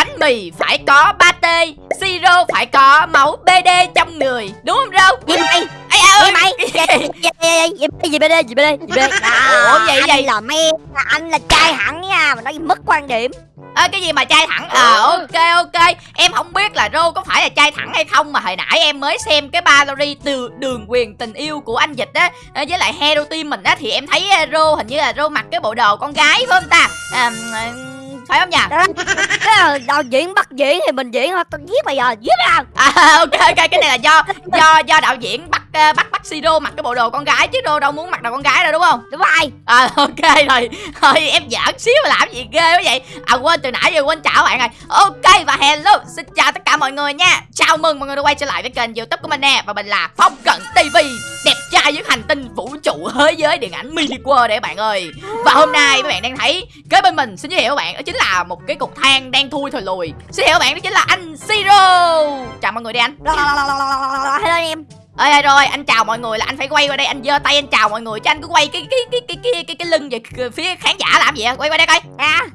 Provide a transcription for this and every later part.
bánh mì phải có pate siro phải có máu bd trong người đúng không rô gì mày. Ê, à, gì ơi, mày. Gì gì gì đây gì đây Ủa, vậy- vậy? là me anh là trai hẳn nha mà nói mất quan điểm. Ơ cái gì mà chai thẳng? Ờ ok ok. Em không biết là Rô có phải là chai thẳng hay không Mà hồi nãy em mới xem cái Valerie từ đường quyền tình yêu của anh Dịch á Với lại Hero Team mình á Thì em thấy Rô hình như là Rô mặc cái bộ đồ con gái phải không ta? À, Phải không nhỉ cái là đạo diễn bắt diễn thì mình diễn thôi tôi giết bây giờ giết nào À ok ok cái này là do do do đạo diễn bắt ờ, bắt bắt Siro mặc cái bộ đồ con gái chứ Rô đâu muốn mặc đồ con gái đâu đúng không đúng rồi À ok rồi Thôi em giỡn xíu mà làm gì ghê quá vậy À quên từ nãy giờ quên chào bạn rồi Ok và hello Xin chào tất cả mọi người nha Chào mừng mọi người đã quay trở lại với kênh youtube của mình nè Và mình là Phong Cận TV Đẹp trai với hành tinh vũ trụ thế giới điện ảnh mini world đấy bạn ơi Và hôm nay các bạn đang thấy Kế bên mình xin giới thiệu các bạn Đó chính là một cái cục than đang thui thổi lùi Xin giới thiệu các bạn đó chính là anh Siro Chào mọi người đi anh hello em ơi rồi anh chào mọi người là anh phải quay qua đây anh giơ tay anh chào mọi người chứ anh cứ quay cái cái cái cái cái cái, cái lưng về phía khán giả làm gì vậy? Quay qua đây coi. À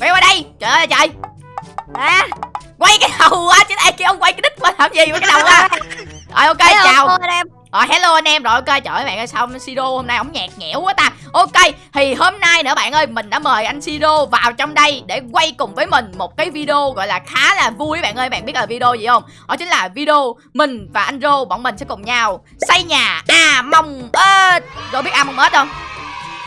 quay qua đây. Trời ơi trời. À quay cái đầu á chứ ai kêu ông quay cái đít mà làm gì với cái đầu á. Rồi ok chào. em rồi hello anh em rồi ok trời ơi bạn ơi sao anh Siro hôm nay ổng nhạt nhẽo quá ta? Ok thì hôm nay nữa bạn ơi mình đã mời anh Siro vào trong đây để quay cùng với mình một cái video gọi là khá là vui bạn ơi. Bạn biết là video gì không? Đó chính là video mình và anh Rô bọn mình sẽ cùng nhau xây nhà à mong ếch. Rô biết a mong ếch không?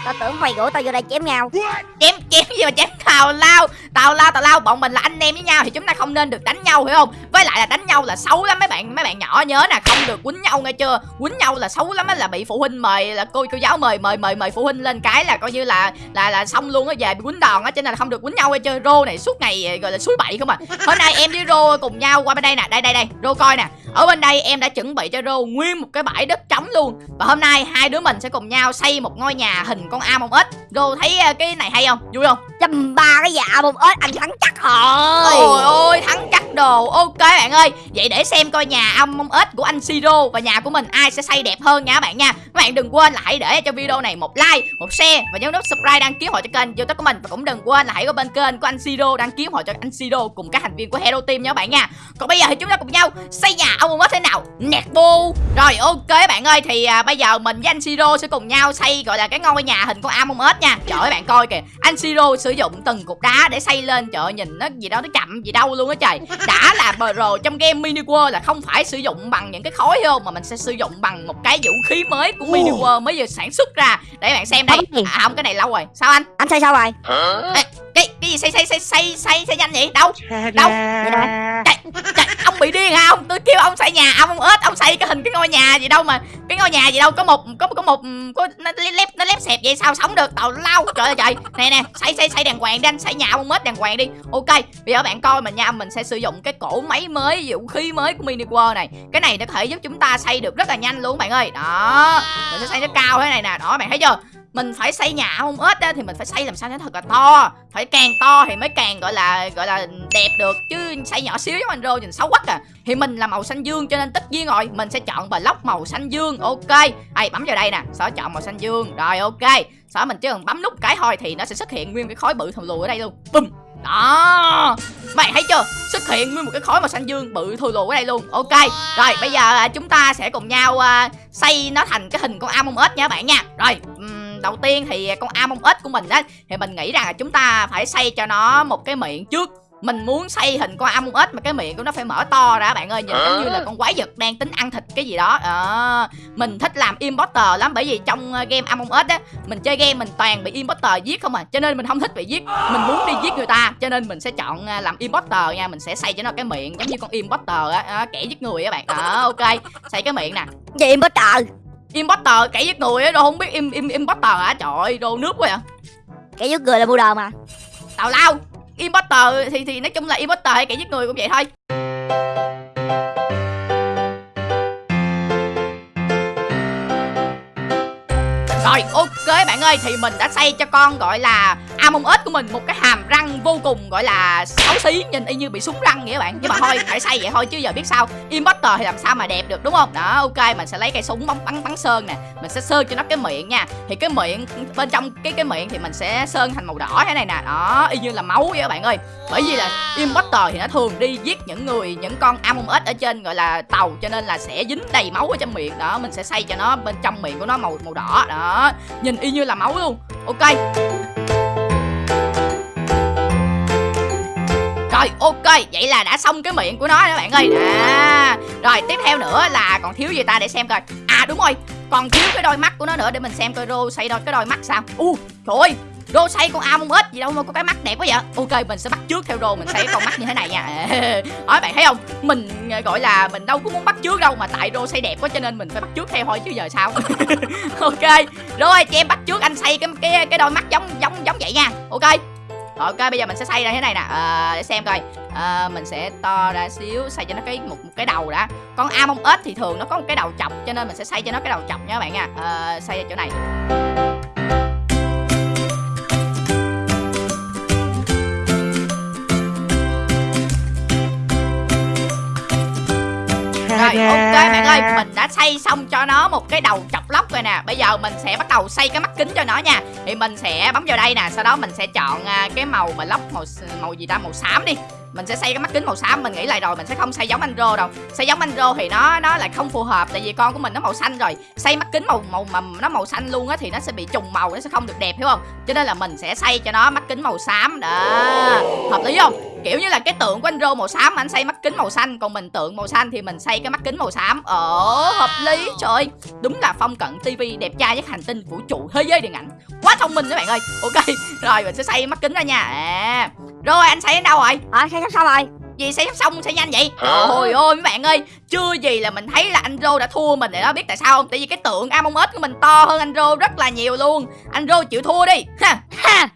tao tưởng mày rủ tao vô đây chém nhau. Chém chém gì mà chém? Tào lao tào lao tào lao bọn mình là anh em với nhau thì chúng ta không nên được đánh nhau hiểu không với lại là đánh nhau là xấu lắm, mấy bạn mấy bạn nhỏ nhớ nè, không được quýnh nhau nghe chưa? Quýnh nhau là xấu lắm á, là bị phụ huynh mời, là cô cô giáo mời mời mời mời phụ huynh lên cái là coi như là là là xong luôn á, về bị quýnh đòn á, cho nên là không được quýnh nhau nghe chưa? Rô này suốt ngày, gọi là suối bậy không à. Hôm nay em với rô cùng nhau qua bên đây nè, đây đây đây, rô coi nè. Ở bên đây em đã chuẩn bị cho rô nguyên một cái bãi đất trống luôn. Và hôm nay hai đứa mình sẽ cùng nhau xây một ngôi nhà hình con a mong ếch. Rô thấy ờ, cái này hay không? Vui không? Dầm ba cái dạ bông ếch anh thắng chắc rồi. Ôi ôi thắng chắc đồ. Ok bạn ơi Vậy để xem coi nhà ông bông ếch của anh Siro Và nhà của mình ai sẽ xây đẹp hơn nha các bạn nha. Các bạn đừng quên là hãy để cho video này một like Một share Và nhấn nút subscribe đăng ký hội cho kênh youtube của mình. Và cũng đừng quên là hãy có bên kênh của anh Siro Đăng ký hội cho anh Siro cùng các thành viên của Hero Team nha các bạn nha. Còn bây giờ thì chúng ta cùng nhau xây nhà ông bông ếch thế nào? Nẹt bu Rồi ok bạn ơi Thì à, bây giờ mình với anh Siro sẽ cùng nhau xây gọi là cái ngôi nhà hình con ông bông ếch nha. Trời ơi bạn coi kìa. Anh Siro sử dụng từng cục đá để xây lên. Trời ơi nhìn nó gì đâu nó chậm gì đâu luôn á trời. Đã là bờ rồ trong game mini world là không phải sử dụng bằng những cái khối không mà mình sẽ sử dụng bằng một cái vũ khí mới của mini world mới vừa sản xuất ra. Để bạn xem đây. à không cái này lâu rồi. Sao anh? Anh xây sao rồi? Ê, cái cái gì xây xây xây xây xây xây nhanh vậy? Đâu? Đâu? Trời, trời, ông bị điên hả ông tôi kêu ông xây nhà, ông ếch, ông xây cái hình cái ngôi nhà gì đâu mà, cái ngôi nhà gì đâu, có một, có có một, có, nó lép nó lép xẹp vậy sao sống được? Tàu lau trời ơi, trời. Nè nè, xây xây xây đàng hoàng đi anh, xây nhà ông ếch đàng hoàng đi. Ok, bây giờ bạn coi mình nha, mình sẽ sử dụng cái cổ máy mới vũ khí mới của mini world này. Cái này nó có thể giúp chúng ta xây được rất là nhanh luôn bạn ơi. Đó, mình sẽ xây nó cao thế này nè. Đó bạn thấy chưa? Mình phải xây nhà không ếch á thì mình phải xây làm sao cho nó thật là to. Phải càng to thì mới càng gọi là gọi là đẹp được chứ xây nhỏ xíu giống anh rô nhìn xấu quá à thì mình là màu xanh dương cho nên tất nhiên rồi mình sẽ chọn block màu xanh dương ok. Ai bấm vào đây nè sở chọn màu xanh dương rồi ok. Sở mình chỉ cần bấm nút cái thôi thì nó sẽ xuất hiện nguyên cái khối bự thù lù ở đây luôn. Bùm! Đó. Mày thấy chưa? Xuất hiện nguyên một cái khối màu xanh dương bự thù lù ở đây luôn ok. Rồi bây giờ à, chúng ta sẽ cùng nhau uh, xây nó thành cái hình con among ếch nha các bạn nha. Rồi um, đầu tiên thì con among ếch của mình á thì mình nghĩ rằng là chúng ta phải xây cho nó một cái miệng trước. Mình muốn xây hình con among ếch mà cái miệng của nó phải mở to ra bạn ơi nhìn giống như là con quái vật đang tính ăn thịt cái gì đó. Ờ, mình thích làm imposter lắm bởi vì trong ờ, game among ếch á mình chơi game mình toàn bị imposter giết không à cho nên mình không thích bị giết. Mình muốn đi giết người ta cho nên mình sẽ chọn à, làm imposter nha mình sẽ xây cho nó cái miệng giống như con imposter á à, kẻ giết người á bạn. Đó ok xây cái miệng nè. Gì trời imposter kẻ giết người á đâu không biết im, im imposter hả? Trời ơi đồ nước quá vậy. Kẻ giết người là bu đờ mà. Tào lao imposter thì thì nói chung là imposter hay kẻ giết người cũng vậy thôi Rồi, ok bạn ơi, Thì mình đã xây cho con gọi là Among Us của mình một cái hàm răng vô cùng gọi là xấu xí, Nhìn y như bị súng răng vậy các bạn. Nhưng mà thôi, phải xây vậy thôi chứ giờ biết sao Imposter thì làm sao mà đẹp được, đúng không? Đó, ok, mình sẽ lấy cây súng bắn bắn bắn sơn nè. Mình sẽ sơn cho nó cái miệng nha. Thì cái miệng, bên trong cái cái miệng thì mình sẽ sơn thành màu đỏ thế này nè. Đó, y như là máu vậy các bạn ơi. Bởi vì là Imposter thì nó thường đi giết những người, Những con Among Us ở trên gọi là tàu, Cho nên là sẽ dính đầy máu ở trong miệng. Đó, mình sẽ xây cho nó bên trong miệng của nó màu màu đỏ. Đó nhìn y như là máu luôn. Ok. Rồi ok Vậy là đã xong cái miệng của nó đó bạn ơi. À, Rồi tiếp theo nữa là còn thiếu gì ta để xem coi. À đúng rồi Còn thiếu cái đôi mắt của nó nữa để mình xem coi Rô xây đôi cái đôi mắt sao. U trời ơi Rô xây con Among hết gì đâu mà có cái mắt đẹp quá vậy. Ok mình sẽ bắt trước theo Rô mình xây con mắt như thế này nha. Nói bạn thấy không? Mình ờ, gọi là mình đâu có muốn bắt trước đâu Mà tại Rô xây đẹp quá cho nên mình phải bắt trước theo thôi chứ giờ sao? Ok Rồi chị em bắt trước anh xây cái cái cái đôi mắt giống giống giống vậy nha. Ok. Rồi ok bây giờ mình sẽ xây ra thế này nè. À, để xem coi. À, mình sẽ to ra xíu xây cho nó cái một, một cái đầu đã. Con Among ếch thì thường nó có một cái đầu chọc cho nên mình sẽ xây cho nó cái đầu chọc nha các bạn nha. À, xây ra chỗ này. Rồi ok bạn ơi Mình đã xây xong cho nó một cái đầu chọc lóc rồi nè. Bây giờ mình sẽ bắt đầu xây cái mắt kính cho nó nha. Thì mình sẽ bấm vào đây nè Sau đó mình sẽ chọn à, cái màu mà lóc màu màu gì ta? Màu xám đi. Mình sẽ xây cái mắt kính màu xám. Mình nghĩ lại rồi mình sẽ không xây giống anh rô đâu. Xây giống anh rô thì nó nó lại không phù hợp tại vì con của mình nó màu xanh rồi. Xây mắt kính màu màu mà nó màu xanh luôn á thì nó sẽ bị trùng màu nó sẽ không được đẹp hiểu không? Cho nên là mình sẽ xây cho nó mắt kính màu xám. Đó. Hợp lý không kiểu như là cái tượng của anh rô màu xám anh xây mắt kính màu xanh còn mình tượng màu xanh thì mình xây cái mắt kính màu xám. Ờ hợp lý trời ơi. Đúng là phong cận tivi đẹp trai nhất hành tinh vũ trụ thế giới điện ảnh. Quá thông minh các bạn ơi. Ok rồi mình sẽ xây mắt kính ra nha. À rồi anh xây đến đâu rồi? À xây sắp xong rồi. Gì xây sắp xong xây nhanh vậy? Trời ơi mấy bạn ơi. Chưa gì là mình thấy là anh rô đã thua mình để đó biết tại sao không? Tại vì cái tượng among us của mình to hơn anh rô rất là nhiều luôn. Anh rô chịu thua đi. Ha. Ha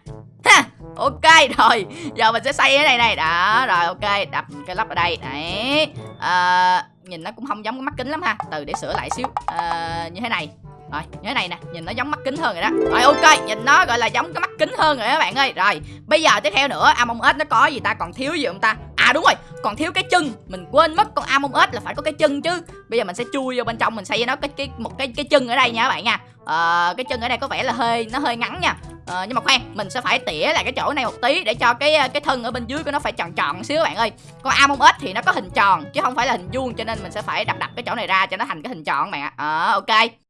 ok rồi. Giờ mình sẽ xây cái này này. Đó rồi ok. Đập cái lắp ở đây. Đấy. À, nhìn nó cũng không giống cái mắt kính lắm ha. Từ để sửa lại xíu. À, như thế này. Rồi như thế này nè. Nhìn nó giống mắt kính hơn rồi đó. Rồi ok. Nhìn nó gọi là giống cái mắt kính hơn rồi các bạn ơi. Rồi bây giờ tiếp theo nữa. Among us nó có gì ta? Còn thiếu gì không ta? À đúng rồi. Còn thiếu cái chân mình quên mất con among us là phải có cái chân chứ. Bây giờ mình sẽ chui vô bên trong mình xây cho nó cái cái một cái cái chân ở đây nha các bạn nha. À, cái chân ở đây có vẻ là hơi nó hơi ngắn nha. À, nhưng mà khoan mình sẽ phải tỉa lại cái chỗ này một tí để cho cái cái thân ở bên dưới của nó phải tròn tròn xíu các bạn ơi. Con among us thì nó có hình tròn chứ không phải là hình vuông cho nên mình sẽ phải đập đập cái chỗ này ra cho nó thành cái hình tròn các bạn ạ. À, ok.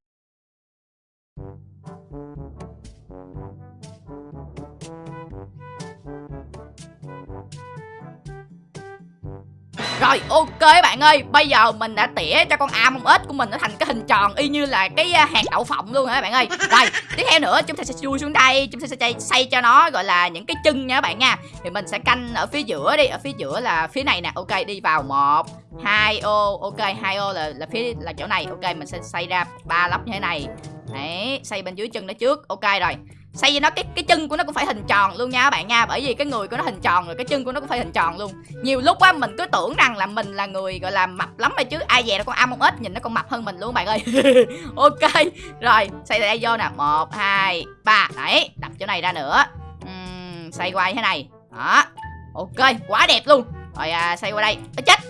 Rồi, ok bạn ơi. Bây giờ mình đã tỉa cho con ao mông ếch của mình nó thành cái hình tròn Y như là cái à, hạt đậu phộng luôn hả bạn ơi? Rồi, tiếp theo nữa chúng ta sẽ chui xuống đây, Chúng ta sẽ xây cho nó, gọi là, những cái chân nha các bạn nha. Thì mình sẽ canh ở phía giữa đi, Ở phía giữa là phía này nè. Ok, đi vào một, hai ô, Ok, hai ô là là phía, là chỗ này. Ok, mình sẽ xây ra ba lóc như thế này. Đấy xây bên dưới chân nó trước. Ok, rồi xây cho nó cái cái chân của nó cũng phải hình tròn luôn nha các bạn nha. Bởi vì cái người của nó hình tròn rồi cái chân của nó cũng phải hình tròn luôn. Nhiều lúc á mình cứ tưởng rằng là mình là người gọi là mập lắm rồi chứ. Ai về nó con một ít nhìn nó còn mập hơn mình luôn bạn ơi. Ok rồi xây đây vô nè. Một hai ba. Đấy đập chỗ này ra nữa. Uhm, xây qua như thế này. Đó. Ok quá đẹp luôn. Rồi à, xây qua đây. Ê, chết.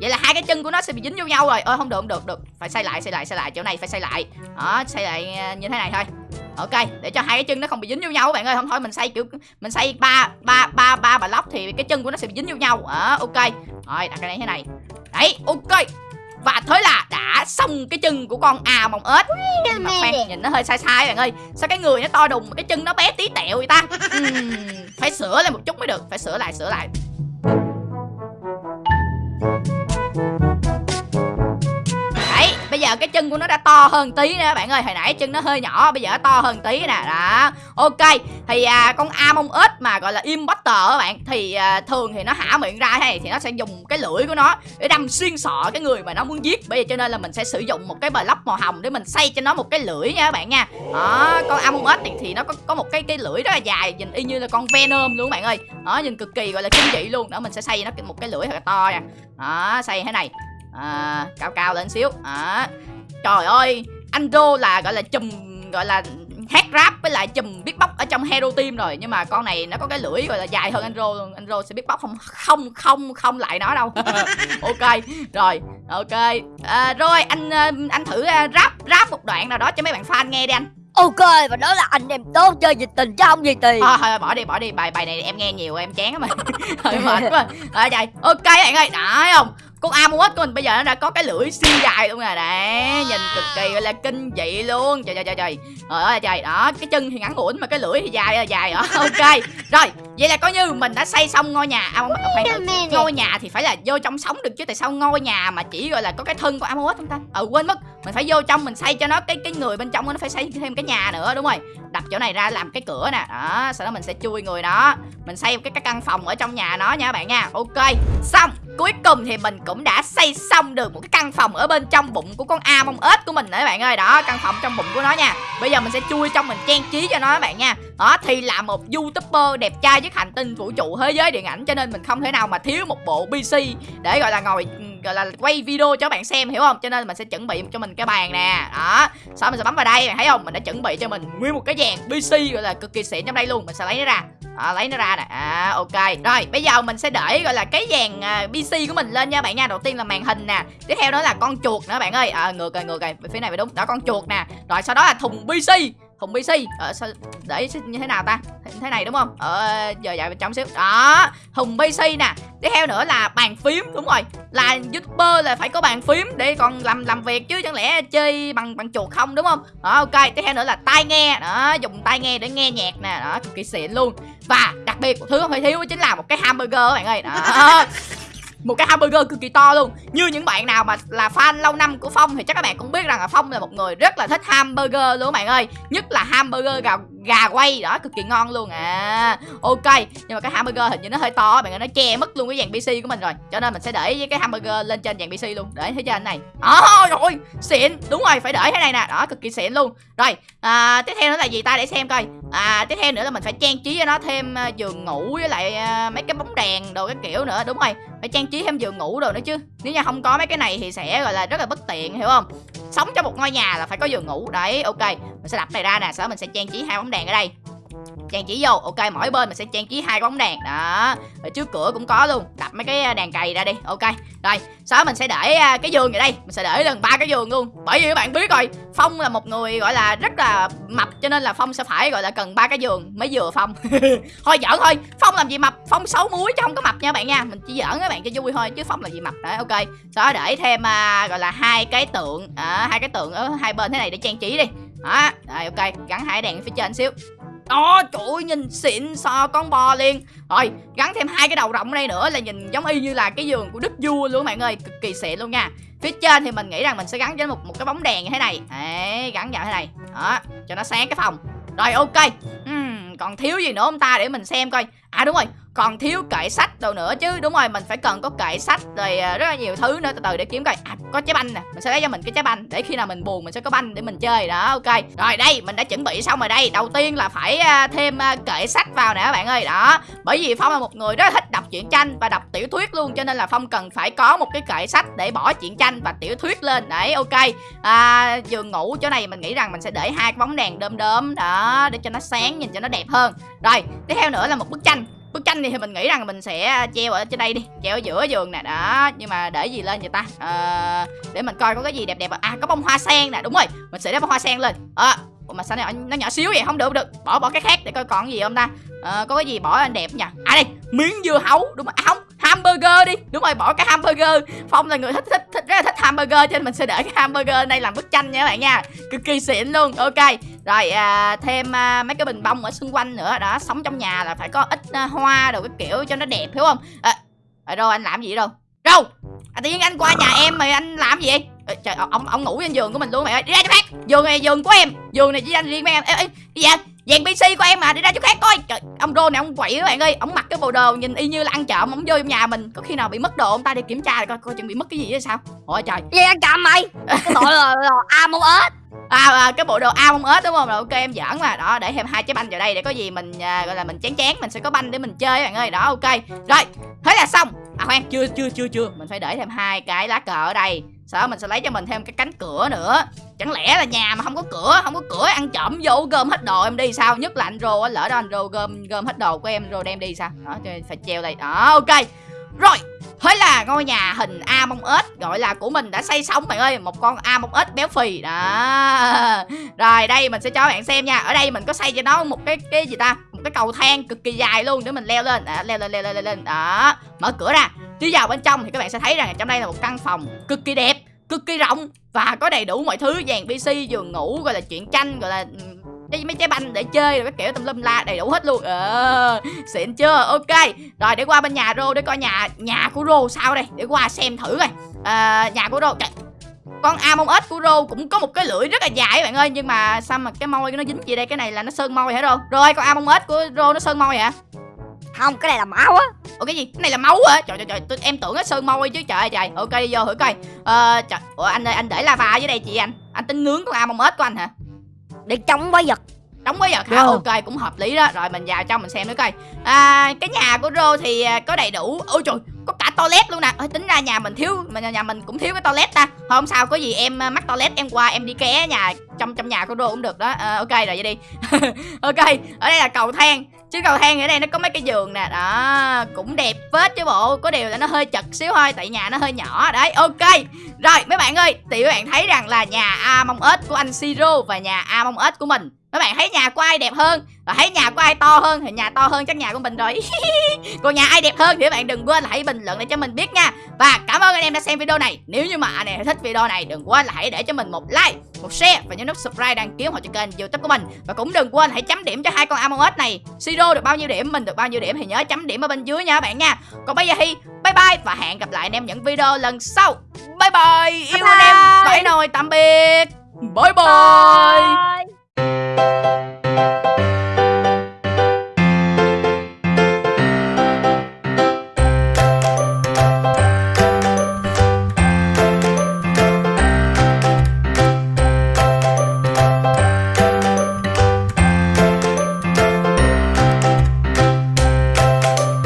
Vậy là hai cái chân của nó sẽ bị dính vô nhau rồi. Ơi không được không được được. Phải xây lại xây lại xây lại. Chỗ này phải xây lại. Đó xây lại à, như thế này thôi ok để cho hai cái chân nó không bị dính vô nhau các bạn ơi. Không thôi mình xây kiểu mình xây ba ba ba ba bà lóc thì cái chân của nó sẽ bị dính vô nhau. À, ok. Rồi đặt cái này thế này. Đấy ok. Và thế là đã xong cái chân của con à mồng ếch. Mà khoan nhìn nó hơi sai sai bạn ơi. Sao cái người nó to đùng mà cái chân nó bé tí tẹo vậy ta? Uhm, phải sửa lại một chút mới được phải sửa lại sửa lại cái chân của nó đã to hơn tí nữa bạn ơi. Hồi nãy chân nó hơi nhỏ bây giờ nó to hơn tí nè. Đó. Ok thì à, con Among Us mà gọi là imposter các bạn thì à, thường thì nó hả miệng ra hay thì nó sẽ dùng cái lưỡi của nó để đâm xuyên sọ cái người mà nó muốn giết. Bây giờ cho nên là mình sẽ sử dụng một cái block màu hồng để mình xây cho nó một cái lưỡi nha các bạn nha. Đó con Among Us thì, thì nó có có một cái cái lưỡi rất là dài nhìn y như là con Venom luôn các bạn ơi. Đó nhìn cực kỳ gọi là kinh dị luôn. Đó mình sẽ xây nó một cái lưỡi thật là to nha. Đó xây thế này. À, cao cao lên xíu. À, trời ơi anh rô là gọi là chùm gọi là hát rap với lại chùm beatbox ở trong hero team rồi. Nhưng mà con này nó có cái lưỡi gọi là dài hơn anh rô luôn anh rô sẽ beatbox không không không không lại nó đâu. Ok rồi ok. À, rồi anh ờ, anh thử ờ, rap rap một đoạn nào đó cho mấy bạn fan nghe đi anh. Ok và đó là anh em tốt chơi nhiệt tình chứ không gì tiền. Thôi thôi bỏ đi bỏ đi. Bài bài này em nghe nhiều em chán mà hơi mệt quá. Rồi trời ok bạn ơi đã không con Amulet của mình bây giờ nó đã có cái lưỡi siêu dài luôn rồi đấy. Nhìn cực kỳ gọi là kinh dị luôn. Trời trời trời trời. Trời ơi trời. Đó cái chân thì ngắn ngủn mà cái lưỡi thì dài dài đó ok. Rồi vậy là coi như mình đã xây xong ngôi nhà. À, khoan, ngôi nhà thì phải là vô trong sống được chứ. Tại sao ngôi nhà mà chỉ gọi là có cái thân của Amulet không ta? Ờ quên mất. Mình phải vô trong mình xây cho nó cái cái người bên trong nó phải xây thêm cái nhà nữa đúng rồi. Đập chỗ này ra làm cái cửa nè. Đó sau đó mình sẽ chui người đó. Mình xây cái, cái căn phòng ở trong nhà nó nha các bạn nha. Ok xong cuối cùng thì mình cũng đã xây xong được một cái căn phòng ở bên trong bụng của con a mông ếch của mình nữa bạn ơi. Đó, căn phòng trong bụng của nó nha. Bây giờ mình sẽ chui trong mình trang trí cho nó các bạn nha. Đó, thì là một youtuber đẹp trai với hành tinh vũ trụ thế giới điện ảnh, cho nên mình không thể nào mà thiếu một bộ pc để, gọi là, ngồi ừ, gọi là quay video cho bạn xem hiểu không? Cho nên mình sẽ chuẩn bị cho mình cái bàn nè. Đó. Sau mình sẽ bấm vào đây bạn thấy không? Mình đã chuẩn bị cho mình nguyên một cái dàn pc gọi là cực kỳ xịn trong đây luôn. Mình sẽ lấy nó ra. À, lấy nó ra nè. À ok. Rồi bây giờ mình sẽ để gọi là cái dàn à, uh, pc của mình lên nha bạn nha. Đầu tiên là màn hình nè. Tiếp theo đó là con chuột nữa bạn ơi. À, ngược rồi ngược rồi. Phía này phải đúng. Đó con chuột nè. Rồi sau đó là thùng pc thùng pc ờ, sao để như thế nào ta? Thế này đúng không? Ờ giờ dạy bên trong xíu. Đó thùng pc nè. Tiếp theo nữa là bàn phím đúng rồi. Là youtuber là phải có bàn phím để còn làm làm việc chứ chẳng lẽ chơi bằng bằng chuột không đúng không? Đó ok. Tiếp theo nữa là tai nghe. Đó dùng tai nghe để nghe nhạc nè. Đó cực kỳ xịn luôn. Và đặc biệt một thứ không thể thiếu chính là một cái hamburger các bạn ơi. Đó. một cái hamburger cực kỳ to luôn. Như những bạn nào mà là fan lâu năm của phong thì chắc các bạn cũng biết rằng là phong là một người rất là thích hamburger luôn các bạn ơi. Nhất là hamburger gà gà quay. Đó cực kỳ ngon luôn. À ok. Nhưng mà cái hamburger hình như nó hơi to bạn ơi nó che mất luôn cái dàn pc của mình rồi. Cho nên mình sẽ để cái hamburger lên trên dàn pc luôn. Để thấy trên này? Oh rồi. Xịn. Đúng rồi phải để thế này nè. Đó cực kỳ xịn luôn. Rồi à, tiếp theo nữa là gì ta? Để xem coi. À tiếp theo nữa là mình phải trang trí cho nó thêm à, giường ngủ với lại à, mấy cái bóng đèn đồ cái kiểu nữa. Đúng rồi phải trang trí thêm giường ngủ đồ nữa chứ. Nếu như không có mấy cái này thì sẽ gọi là rất là bất tiện hiểu không? Sống trong một ngôi nhà là phải có giường ngủ. Đấy ok. Mình sẽ đập này ra nè. Sau đó mình sẽ trang trí hai bóng đèn ở đây. Trang trí vô ok mỗi bên mình sẽ trang trí hai bóng đèn. Đó ở trước cửa cũng có luôn. Đặt mấy cái à, đèn cày ra đi ok. Rồi sau đó mình sẽ để à, cái giường ở đây. Mình sẽ để lần ba cái giường luôn. Bởi vì các bạn biết rồi phong là một người gọi là rất là mập cho nên là phong sẽ phải gọi là cần ba cái giường mới vừa phong. Thôi giỡn thôi. Phong làm gì mập? Phong xấu muối chứ không có mập nha bạn nha. Mình chỉ giỡn các bạn cho vui thôi chứ phong là gì mập. Đấy ok. Sau đó để thêm uh, gọi là hai cái tượng à, hai cái tượng ở hai bên thế này để trang trí đi đó rồi ok gắn hai đèn phía trên xíu. Đó trời ơi nhìn xịn so con bò liền. Rồi gắn thêm hai cái đầu rộng ở đây nữa là nhìn giống y như là cái giường của đức vua luôn bạn ơi. Cực kỳ xịn luôn nha. Phía trên thì mình nghĩ rằng mình sẽ gắn cho một một cái bóng đèn như thế này. Đấy gắn vào thế này. Đó cho nó sáng cái phòng. Rồi ok. Uhm, còn thiếu gì nữa không ta? Để mình xem coi. À đúng rồi còn thiếu kệ sách đâu nữa chứ đúng rồi mình phải cần có kệ sách rồi à, rất là nhiều thứ nữa. Từ từ để kiếm coi. À có trái banh nè. Mình sẽ lấy cho mình cái trái banh để khi nào mình buồn mình sẽ có banh để mình chơi. Đó ok. Rồi đây mình đã chuẩn bị xong rồi đây. Đầu tiên là phải à, thêm à, kệ sách vào nè các bạn ơi. Đó bởi vì phong là một người rất là thích đọc truyện tranh và đọc tiểu thuyết luôn cho nên là phong cần phải có một cái kệ sách để bỏ truyện tranh và tiểu thuyết lên. Đấy ok. À, giường ngủ chỗ này mình nghĩ rằng mình sẽ để hai cái bóng đèn đơm đơm đó để cho nó sáng nhìn cho nó đẹp hơn. Rồi tiếp theo nữa là một bức tranh bức tranh thì mình nghĩ rằng mình sẽ à, treo ở trên đây đi treo ở giữa giường nè đó nhưng mà để gì lên vậy ta? À, để mình coi có cái gì đẹp đẹp. À có bông hoa sen nè đúng rồi mình sẽ để bông hoa sen lên. À, mà sao này nó nhỏ xíu vậy? Không được được bỏ bỏ cái khác để coi còn gì không ta? À, có cái gì bỏ lên đẹp nha à đây miếng dưa hấu đúng không à, không hamburger đi. Đúng rồi bỏ cái hamburger. Phong là người thích thích thích rất là thích hamburger cho nên mình sẽ để cái hamburger đây làm bức tranh nha các bạn nha. Cực kỳ xịn luôn. Ok. Rồi à, thêm à, mấy cái bình bông ở xung quanh nữa. Đó sống trong nhà là phải có ít à, hoa đồ cái kiểu cho nó đẹp hiểu không? À, à, rồi anh làm gì đâu? Đâu à, tự nhiên anh qua nhà em mà anh làm gì? Vậy Ê, trời ông ông ngủ trên giường của mình luôn mày ơi. Đi ra cho bác. Giường này giường của em. Giường này chỉ anh riêng với em. Ê, ê, đi ra dàn pc của em mà đi ra chỗ khác coi. Trời ông rô này ông quậy các bạn ơi. Ông mặc cái bộ đồ nhìn y như là ăn trộm ông vô trong nhà mình. Có khi nào bị mất đồ ông ta đi kiểm tra coi coi chừng bị mất cái gì hay sao. Ôi trời. Gì ăn trộm mày? Cái bộ là, là a mông ếch à, à cái bộ đồ ao mông ếch đúng không? Rồi ok em giỡn mà. Đó để thêm hai trái banh vào đây để có gì mình à, gọi là mình chán chán mình sẽ có banh để mình chơi bạn ơi. Đó ok. Rồi thế là xong. À khoan chưa chưa chưa chưa. Mình phải để thêm hai cái lá cờ ở đây. Sau đó mình sẽ lấy cho mình thêm cái cánh cửa nữa chẳng lẽ là nhà mà không có cửa không có cửa ăn trộm vô gom hết đồ em đi sao? Nhất là anh rô á lỡ đó anh rô gom gom hết đồ của em rô đem đi sao? Đó phải treo đây. Đó ok. Rồi Thế là ngôi nhà hình A mông ếch gọi là của mình đã xây xong bạn ơi. Một con A mông ếch béo phì. Đó. Rồi đây mình sẽ cho bạn xem nha. Ở đây mình có xây cho nó một cái cái gì ta? Một cái cầu thang cực kỳ dài luôn để mình leo lên. Đó, Leo lên leo lên leo lên. Đó Mở cửa ra. Đi vào bên trong thì các bạn sẽ thấy rằng trong đây là một căn phòng cực kỳ đẹp. Cực kỳ rộng Và có đầy đủ mọi thứ dàn PC giường ngủ gọi là chuyện tranh gọi là cái mấy trái banh để chơi rồi cái kiểu tùm lum la đầy đủ hết luôn. Ờ xịn chưa? Ok rồi để qua bên nhà rô để coi nhà nhà của rô sao đây? Để qua xem thử coi. À, nhà của rô Trời, con amon ếch của rô cũng có một cái lưỡi rất là dài bạn ơi nhưng mà sao mà cái môi nó dính gì đây? Cái này là nó sơn môi hả rô rồi con amon ếch của rô nó sơn môi hả? Không cái này là máu á Ủa cái gì? Cái này là máu hả? Trời trời trời, tôi, em tưởng nó sơn môi chứ trời ơi trời. Ok đi vô thử coi. Ờ trời, Ủa anh ơi anh để lava dưới đây chị anh. Anh tính nướng con among ếch của anh hả? để chống quái vật đóng với vật hả ok cũng hợp lý đó rồi mình vào trong mình xem nữa coi à, cái nhà của rô thì à, có đầy đủ ôi trời có cả toilet luôn nè. Ôi, tính ra nhà mình thiếu mà nhà mình cũng thiếu cái toilet ta. Thôi không sao có gì em à, mắc toilet em qua em đi ké nhà trong trong nhà của đô cũng được đó. À, ok rồi vậy đi. Ok ở đây là cầu thang. Chứ cầu thang ở đây nó có mấy cái giường nè. Đó cũng đẹp phết chứ bộ. Có điều là nó hơi chật xíu thôi tại nhà nó hơi nhỏ. Đấy ok. Rồi mấy bạn ơi thì các bạn thấy rằng là nhà a mong ếch của anh siro và nhà a mong ếch của mình. Mấy bạn thấy nhà của ai đẹp hơn? Và thấy nhà của ai to hơn thì nhà to hơn chắc nhà của mình rồi. Còn nhà ai đẹp hơn thì các bạn đừng quên là hãy bình luận để cho mình biết nha. Và cảm ơn anh em đã xem video này. Nếu như mà anh em thích video này đừng quên là hãy để cho mình một like một share và nhấn nút subscribe đăng ký họ cho kênh youtube của mình. Và cũng đừng quên hãy chấm điểm cho hai con Among Us này. Siro được bao nhiêu điểm mình được bao nhiêu điểm thì nhớ chấm điểm ở bên dưới nha các bạn nha. Còn bây giờ thì bye bye và hẹn gặp lại anh em những video lần sau. Bye bye yêu anh em bye. vẫy nồi tạm biệt. Bye bye. Bye.